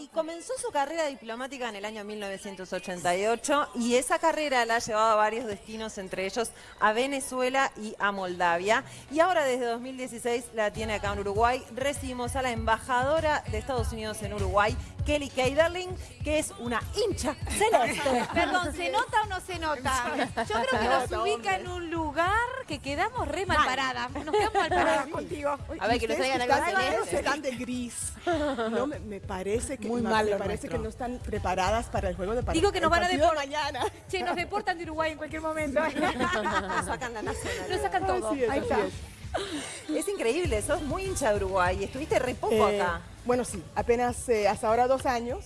Y comenzó su carrera diplomática en el año 1988 y esa carrera la ha llevado a varios destinos, entre ellos a Venezuela y a Moldavia. Y ahora desde 2016 la tiene acá en Uruguay. Recibimos a la embajadora de Estados Unidos en Uruguay, Kelly Keiderling, que es una hincha celeste. Perdón, ¿se nota o no se nota? Yo creo que nos ubica en un lugar que quedamos re mal paradas. Nos quedamos mal paradas contigo. A ver, que nos traigan algo celeste. están de gris. No, me, me parece que Muy me, mal me parece nuestro. que no están preparadas para el juego de par- Digo que nos van a deportar. mañana. Che, nos deportan de Uruguay en cualquier momento. Nos sacan la. Nos sacan todo. Así es, Ahí está. es. Es increíble, sos muy hincha de Uruguay. Estuviste re poco Eh, acá. Bueno, sí, apenas eh, hasta ahora dos años.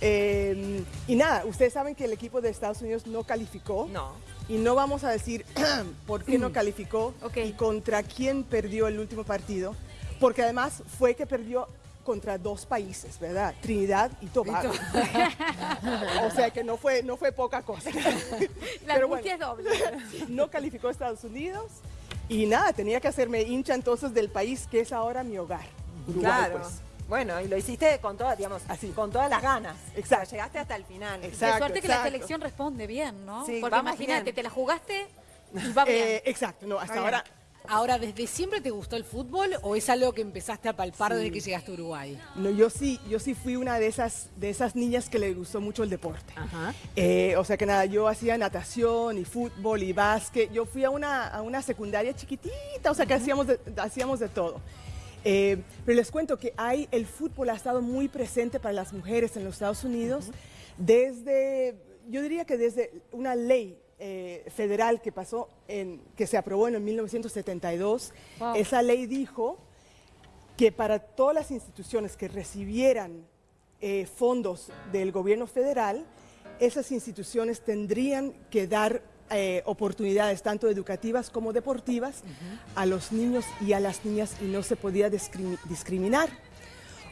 Eh, y nada, ustedes saben que el equipo de Estados Unidos no calificó. No. Y no vamos a decir por qué no calificó Ok. y contra quién perdió el último partido. Porque además fue que perdió contra dos países, ¿verdad? Trinidad y Tobago. o sea que no fue, no fue poca cosa. La Pero angustia es doble. no calificó a Estados Unidos y nada, tenía que hacerme hincha entonces del país que es ahora mi hogar. Uruguay, Claro. pues. Bueno, y lo hiciste con todas, digamos, Así. con todas las ganas. Exacto. Llegaste hasta el final. Exacto. Qué suerte que la exacto. selección responde bien, ¿no? Sí, Porque imagínate, bien. te la jugaste y va bien. Eh, exacto, no, hasta ahora Ahora, ¿desde siempre te gustó el fútbol o es algo que empezaste a palpar desde que llegaste a Uruguay? no, yo sí, yo sí fui una de esas, de esas niñas que le gustó mucho el deporte. Ajá. Eh, o sea que nada, yo hacía natación y fútbol y básquet. Yo fui a una, a una secundaria chiquitita, o sea que hacíamos de, hacíamos de todo. Eh, pero les cuento que hay, el fútbol ha estado muy presente para las mujeres en los Estados Unidos desde, yo diría que desde una ley eh, federal que pasó, en, que se aprobó en el 1972. Wow. Esa ley dijo que para todas las instituciones que recibieran eh, fondos del gobierno federal, esas instituciones tendrían que dar eh, oportunidades tanto educativas como deportivas a los niños y a las niñas y no se podía discrimi- discriminar.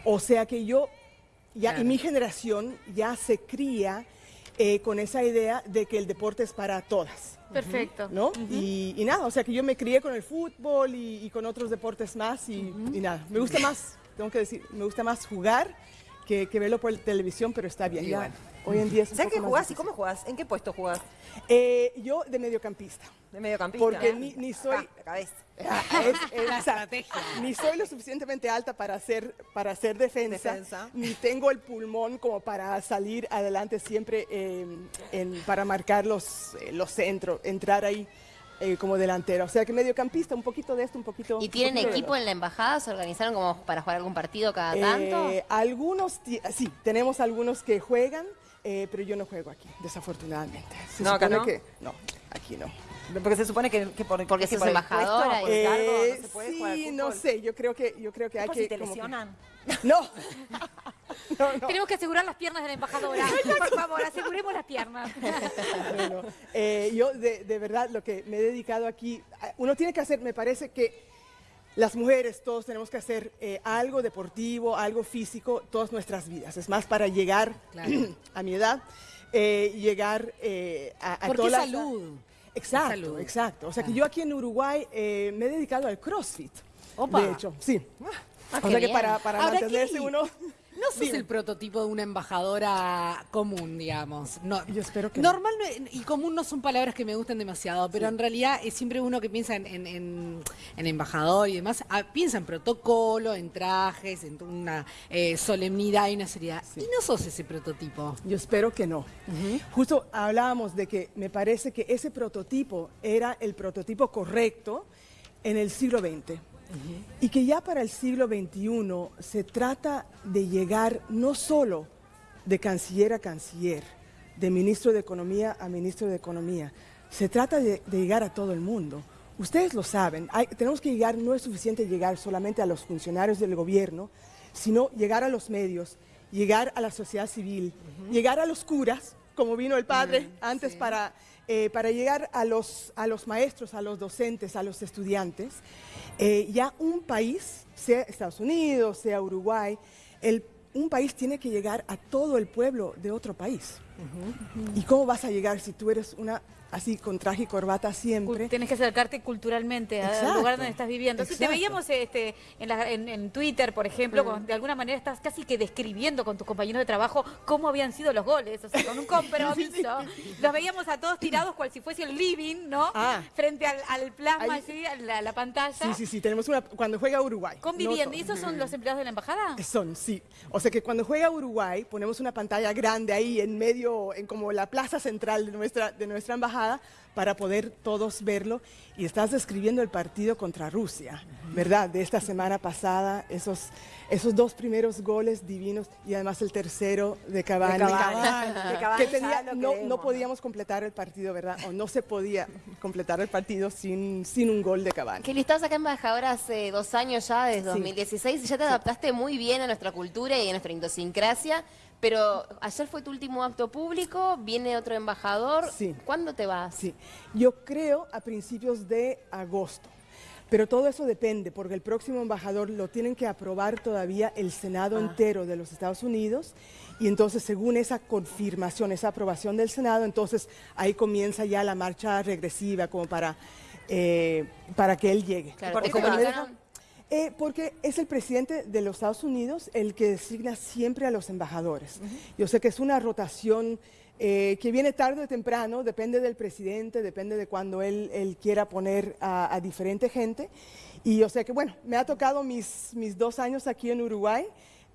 O sea que yo, ya, Claro. y mi generación ya se cría eh, con esa idea de que el deporte es para todas. Perfecto. ¿no? y, y nada, o sea que yo me crié con el fútbol y, y con otros deportes más y, y nada, me gusta más, tengo que decir, me gusta más jugar que, que verlo por televisión, pero está bien. ya, hoy en día es un ¿Sabes qué jugás y cómo jugás? ¿En qué puesto jugás? Eh, yo de mediocampista, ¿De mediocampista? porque ni, ni soy... Acá, la cabeza. Ah, es- es- La estrategia. Ni soy lo suficientemente alta para hacer, para hacer defensa, Defensa. ni tengo el pulmón como para salir adelante siempre eh, en- para marcar los, eh, los centros, entrar ahí eh, como delantero. O sea que mediocampista, un poquito de esto, un poquito... ¿Y tienen poquito equipo en la embajada? ¿Se organizaron como para jugar algún partido cada tanto? Eh, algunos, ti- sí, tenemos algunos que juegan, eh, pero yo no juego aquí, desafortunadamente. Se No, acá supone no. que- no, aquí no. Porque se supone que, que por, Porque que sos por el embajadora puesto, por y- el cargo, Eh, no se puede jugar al sí, no fútbol. sé, yo creo que, yo creo que ¿Es hay por que... si te como que- lesionan? No. no, no. Tenemos que asegurar las piernas de la embajadora. Por favor, aseguremos las piernas. No, no. Eh, yo de, de verdad lo que me he dedicado aquí, uno tiene que hacer, me parece que las mujeres todos tenemos que hacer eh, algo deportivo, algo físico, todas nuestras vidas. Es más para llegar Claro. a mi edad, eh, llegar eh, a, a todas las- salud. Exacto, salud. exacto. O sea que yo aquí en Uruguay eh, me he dedicado al CrossFit. Opa. De hecho, sí. Ah, o sea que bien. para, para mantenerse uno... No sos Dime. el prototipo de una embajadora común, digamos. No, Yo espero que no. Normal no- y común no son palabras que me gustan demasiado, pero en realidad es siempre uno que piensa en, en- en- en embajador y demás, ah, piensa en protocolo, en trajes, en una eh, solemnidad y una seriedad. Y no sos ese prototipo. Yo espero que no. Justo hablábamos de que me parece que ese prototipo era el prototipo correcto en el siglo XX. Y que ya para el siglo XXI se trata de llegar no solo de canciller a canciller, de ministro de Economía a ministro de Economía, se trata de, de llegar a todo el mundo. Ustedes lo saben, hay- tenemos que llegar, no es suficiente llegar solamente a los funcionarios del gobierno, sino llegar a los medios, llegar a la sociedad civil, llegar a los curas, como vino el padre antes para, eh, para llegar a los, a los maestros, a los docentes, a los estudiantes. Eh, ya un país, sea Estados Unidos, sea Uruguay, un país tiene que llegar a todo el pueblo de otro país. ¿Y cómo vas a llegar si tú eres una así con traje y corbata siempre? Tienes que acercarte culturalmente al Exacto. lugar donde estás viviendo. Si te veíamos este, en, la- en- en Twitter, por ejemplo, Mm. con- de alguna manera estás casi que describiendo con tus compañeros de trabajo cómo habían sido los goles, o sea, con un compromiso. Los veíamos a todos tirados cual si fuese el living, ¿no? Ah. Frente al, al plasma, Ahí- así, a la, la pantalla. Sí, sí, sí, tenemos una cuando juega Uruguay. Conviviendo. No ¿Y esos son los empleados de la embajada? Son, sí. O sea que cuando juega Uruguay ponemos una pantalla grande ahí en medio, en como la plaza central de nuestra, de nuestra embajada para poder todos verlo. Y estás describiendo el partido contra Rusia, ¿verdad? De esta semana pasada, esos, esos dos primeros goles divinos y además el tercero de Cavani. De Cavani. De Cavani que tenía- no, no podíamos completar el partido, ¿verdad? O no se podía completar el partido sin, sin un gol de Cavani. Kelly, estabas acá embajadora hace dos años ya, desde 2016, y ya te adaptaste muy bien a nuestra cultura y a nuestra idiosincrasia, pero ayer fue tu último acto público, viene otro embajador. Sí. ¿Cuándo te vas? Sí, yo creo a principios de agosto. Pero todo eso depende, porque el próximo embajador lo tienen que aprobar todavía el Senado entero de los Estados Unidos. Y entonces, según esa confirmación, esa aprobación del Senado, entonces ahí comienza ya la marcha regresiva como para, eh, para que él llegue. Claro. Eh, porque es el presidente de los Estados Unidos el que designa siempre a los embajadores. Yo sé que es una rotación eh, que viene tarde o temprano, depende del presidente, depende de cuando él, él quiera poner a, a diferente gente. Y yo sé que, bueno, me ha tocado mis, mis dos años aquí en Uruguay.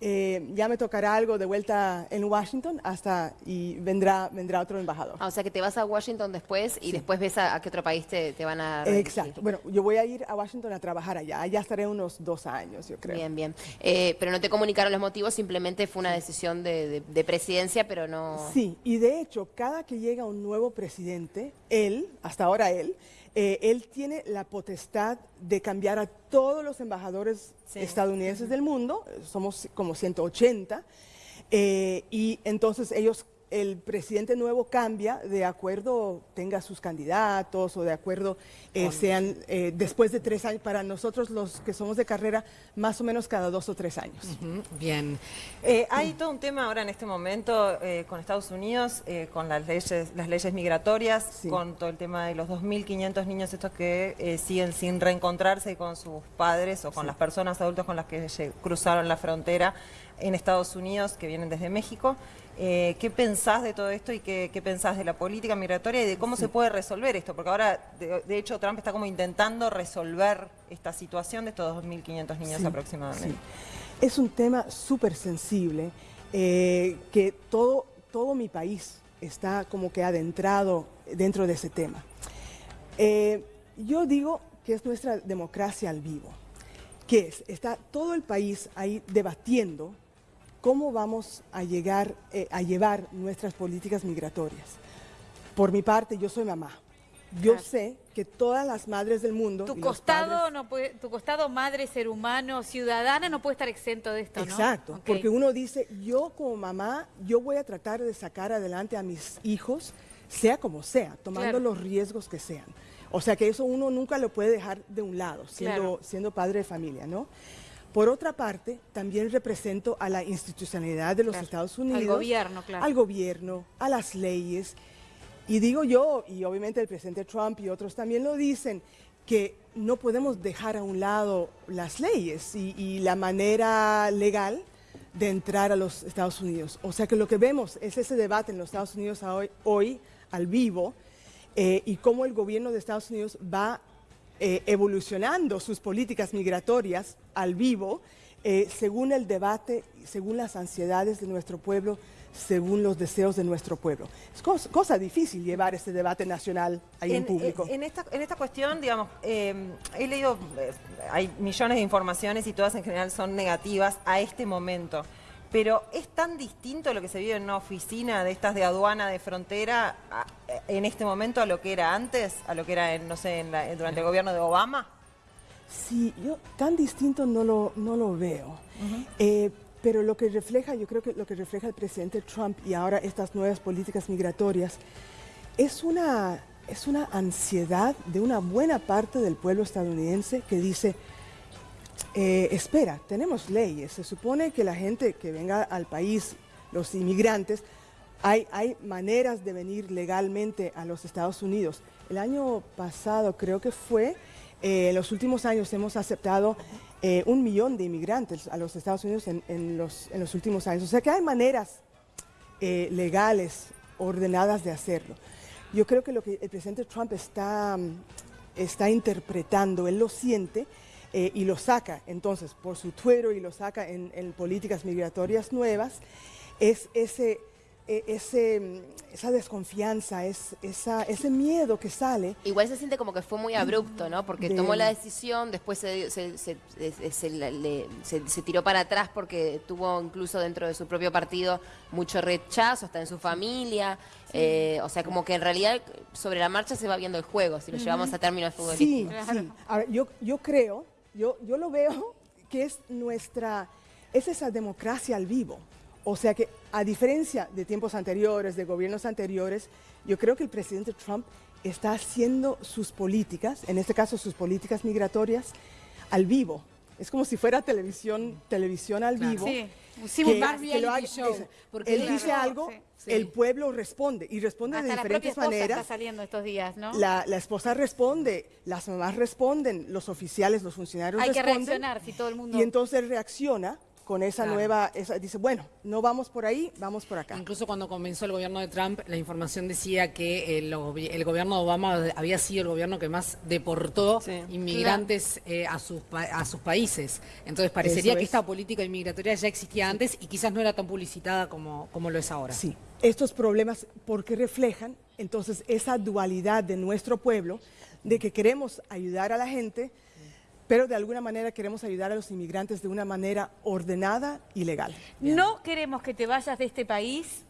Eh, ya me tocará algo de vuelta en Washington hasta y vendrá, vendrá otro embajador. Ah, o sea que te vas a Washington después y después ves a, a qué otro país te, te van a. Exacto. Bueno, yo voy a ir a Washington a trabajar allá. Allá estaré unos dos años, yo creo. Bien, bien. Eh, pero no te comunicaron los motivos, simplemente fue una decisión de, de- de presidencia, pero no... Sí, y de hecho, cada que llega un nuevo presidente, él, hasta ahora él, eh, él tiene la potestad de cambiar a todos los embajadores Sí. estadounidenses del mundo, somos como 180, eh, y entonces ellos, el presidente nuevo cambia de acuerdo, tenga sus candidatos o de acuerdo eh, sean eh, después de tres años, para nosotros los que somos de carrera, más o menos cada dos o tres años. Bien. Eh, hay todo un tema ahora en este momento con Estados Unidos, con las leyes, las leyes migratorias, Sí. con todo el tema de los 2.500 niños estos que siguen sin reencontrarse con sus padres o con las personas adultas con las que cruzaron la frontera en Estados Unidos, que vienen desde México. Eh, ¿Qué pensás de todo esto y qué, qué pensás de la política migratoria y de cómo se puede resolver esto? Porque ahora, de, de hecho, Trump está como intentando resolver esta situación de estos 2.500 niños Sí, aproximadamente. sí. Es un tema súper sensible eh, que todo, todo mi país está como que adentrado dentro de ese tema. Eh, yo digo que es nuestra democracia al vivo, que es, está todo el país ahí debatiendo cómo vamos a llegar eh, a llevar nuestras políticas migratorias. Por mi parte, yo soy mamá. Yo Claro. sé que todas las madres del mundo, Tu costado, padres- no puede, tu costado madre, ser humano, ciudadana, no puede estar exento de esto, ¿no? Exacto, Ok. porque uno dice, yo como mamá, yo voy a tratar de sacar adelante a mis hijos, sea como sea, tomando Claro. los riesgos que sean. O sea que eso uno nunca lo puede dejar de un lado, siendo, Claro. siendo padre de familia, ¿no? Por otra parte, también represento a la institucionalidad de los Claro, Estados al Unidos. gobierno, claro. Al gobierno, a las leyes. Y digo yo, y obviamente el presidente Trump y otros también lo dicen, que no podemos dejar a un lado las leyes y, y la manera legal de entrar a los Estados Unidos. O sea que lo que vemos es ese debate en los Estados Unidos hoy, hoy, al vivo eh, y cómo el gobierno de Estados Unidos va eh, evolucionando sus políticas migratorias al vivo eh, según el debate, según las ansiedades de nuestro pueblo, según los deseos de nuestro pueblo. Es cosa, cosa difícil llevar este debate nacional ahí en, público. En esta, en esta cuestión, digamos, eh, he leído, eh, hay millones de informaciones y todas en general son negativas a este momento. Pero es tan distinto lo que se vive en una oficina de estas de aduana de frontera a- en este momento a lo que era antes, a lo que era, en, no sé, en la- durante el gobierno de Obama. Sí, yo tan distinto no lo, no lo veo. Eh, pero lo que refleja, yo creo que lo que refleja el presidente Trump y ahora estas nuevas políticas migratorias es una, es una ansiedad de una buena parte del pueblo estadounidense que dice, eh, espera, tenemos leyes, se supone que la gente que venga al país, los inmigrantes, Hay, hay maneras de venir legalmente a los Estados Unidos. El año pasado creo que fue, eh, en los últimos años hemos aceptado eh, un millón de inmigrantes a los Estados Unidos en, en los, en los últimos años. O sea que hay maneras eh, legales, ordenadas de hacerlo. Yo creo que lo que el presidente Trump está, mm, está interpretando, él lo siente eh, y lo saca entonces por su Twitter y lo saca en, en políticas migratorias nuevas, es ese, eh, ese, mm, esa desconfianza, es, esa, ese miedo que sale. Igual se siente como que fue muy abrupto, ¿no? Porque De- tomó la decisión, después se, se- se- se- se la- le- se- se tiró para atrás porque tuvo incluso dentro de su propio partido mucho rechazo, hasta en su familia. Eh, o sea, como que en realidad sobre la marcha se va viendo el juego, si lo llevamos a términos Sí, futbolísticos. sí. Ahora, yo, yo creo, yo, yo lo veo que es nuestra, es esa democracia al vivo. O sea que a diferencia de tiempos anteriores, de gobiernos anteriores, yo creo que el presidente Trump está haciendo sus políticas, en este caso sus políticas migratorias, al vivo. Es como si fuera televisión, televisión al vivo. Sí. Sí, que- más que lo haga- show, es- porque él claro, dice algo, sí. el pueblo responde y responde Hasta de la diferentes esposa maneras. está saliendo estos días, ¿no? La, la esposa responde, las mamás responden, los oficiales, los funcionarios Hay que responden. reaccionar si todo el mundo... Y entonces reacciona con esa Claro. nueva, esa- dice, bueno, no vamos por ahí, vamos por acá. Incluso cuando comenzó el gobierno de Trump, la información decía que el, el gobierno de Obama había sido el gobierno que más deportó Sí. inmigrantes eh, a, sus pa- a sus países. Entonces parecería que es. esta política inmigratoria ya existía antes y quizás no era tan publicitada como, como lo es ahora. Sí, estos problemas, porque reflejan entonces esa dualidad de nuestro pueblo, de que queremos ayudar a la gente, pero de alguna manera queremos ayudar a los inmigrantes de una manera ordenada y legal. No queremos que te vayas de este país.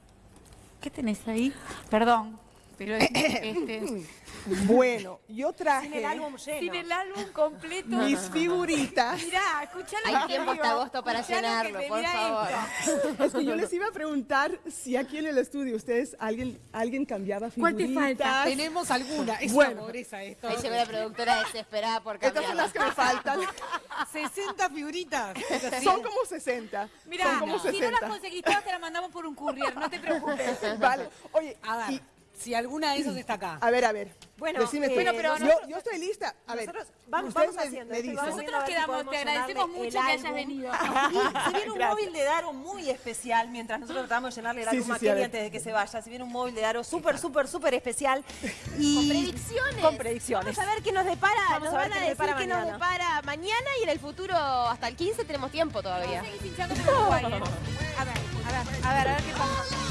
¿Qué tenés ahí? Perdón, pero este, Bueno, yo traje Sin el álbum lleno. sin el álbum completo. mis figuritas. Mirá, escuchá lo Hay que tiempo hasta agosto para llenarlo, por favor. esto. Es que yo les iba a preguntar si aquí en el estudio ustedes, alguien, alguien cambiaba ¿Cuál figuritas. te falta? Tenemos alguna, es Bueno. una pobreza esto. Ahí llegó la productora desesperada por Estas son las que me faltan. 60 figuritas. Son como 60. Mirá, si no las 60. conseguís todas, te las mandamos por un courier, no te preocupes. Vale. Oye, A ver, y- si alguna de esas está acá. a ver, a ver. Bueno, Decime eh, pero yo, nosotros- yo estoy lista. A ver, Nosotros vamos, vamos me- haciendo me vamos Nosotros quedamos, te agradecemos mucho que hayas venido. Y se viene un Gracias. móvil de Daro muy especial, mientras nosotros tratamos de llenarle el Sí, álbum sí, sí, a Kelly ver. antes de que se vaya. Se viene un móvil de Daro súper, súper, súper especial. Y Con predicciones. Con predicciones. Vamos a ver qué nos depara. Vamos nos a ver van a qué decir nos depara qué nos mañana. depara mañana y en el futuro hasta el 15 tenemos tiempo todavía. Uruguay, ¿eh? A ver, a ver, a ver, a ver qué pasa.